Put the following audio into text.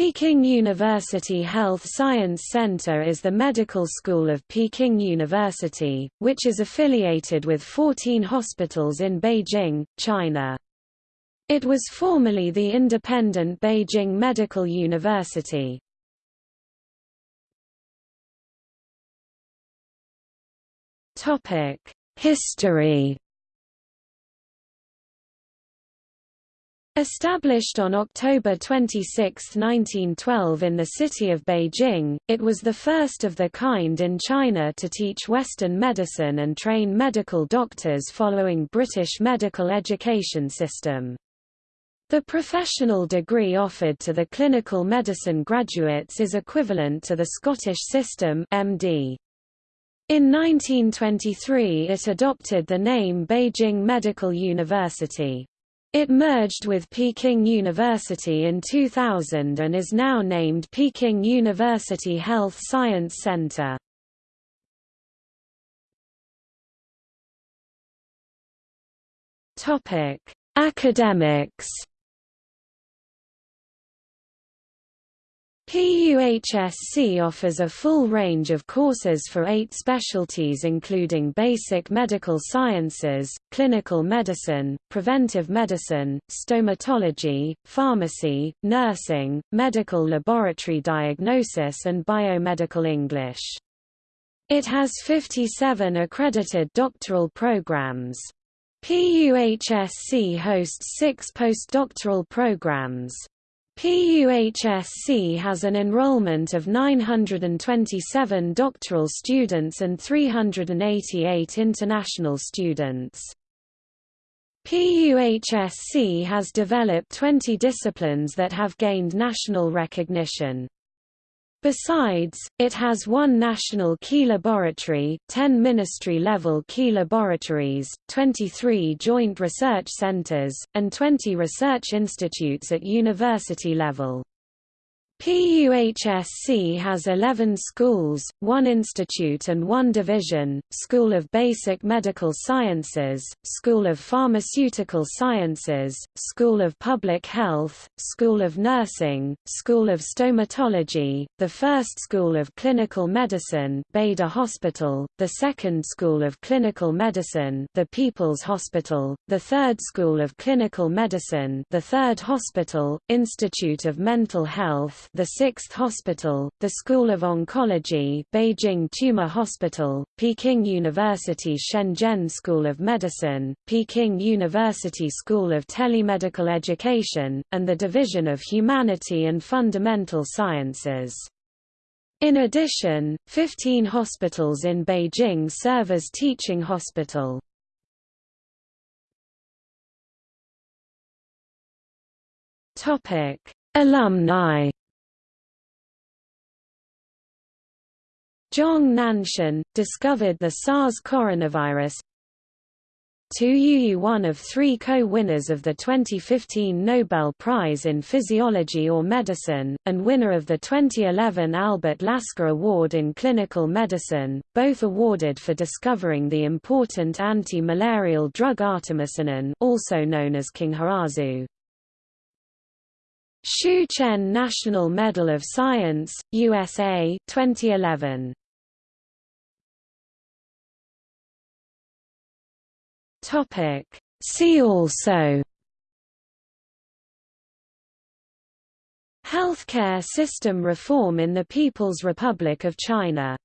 Peking University Health Science Center is the medical school of Peking University, which is affiliated with 14 hospitals in Beijing, China. It was formerly the independent Beijing Medical University. History Established on October 26, 1912 in the city of Beijing, it was the first of the kind in China to teach Western medicine and train medical doctors following British medical education system. The professional degree offered to the clinical medicine graduates is equivalent to the Scottish system MD. In 1923 it adopted the name Beijing Medical University. It merged with Peking University in 2000 and is now named Peking University Health Science Center. Topic: Academics PUHSC offers a full range of courses for eight specialties including basic medical sciences, clinical medicine, preventive medicine, stomatology, pharmacy, nursing, medical laboratory diagnosis and biomedical English. It has 57 accredited doctoral programs. PUHSC hosts six postdoctoral programs. PUHSC has an enrollment of 927 doctoral students and 388 international students. PUHSC has developed 20 disciplines that have gained national recognition. Besides, it has one national key laboratory, 10 ministry-level key laboratories, 23 joint research centers, and 20 research institutes at university level. PUHSC has 11 schools, one institute and one division, School of Basic Medical Sciences, School of Pharmaceutical Sciences, School of Public Health, School of Nursing, School of Stomatology, the first School of Clinical Medicine Bader Hospital, the second School of Clinical Medicine the People's Hospital, the third School of Clinical Medicine the Third Hospital, Institute of Mental Health the Sixth Hospital, the School of Oncology Beijing Tumor Hospital, Peking University Shenzhen School of Medicine, Peking University School of Telemedical Education, and the Division of Humanity and Fundamental Sciences. In addition, 15 hospitals in Beijing serve as teaching hospital. Topic: Alumni Zhong Nanshan, discovered the SARS coronavirus. Tu Youyou one of three co-winners of the 2015 Nobel Prize in Physiology or Medicine, and winner of the 2011 Albert Lasker Award in Clinical Medicine, both awarded for discovering the important anti-malarial drug artemisinin also known as qinghaosu. Shu Chien National Medal of Science, USA 2011. Topic. See also Healthcare system reform in the People's Republic of China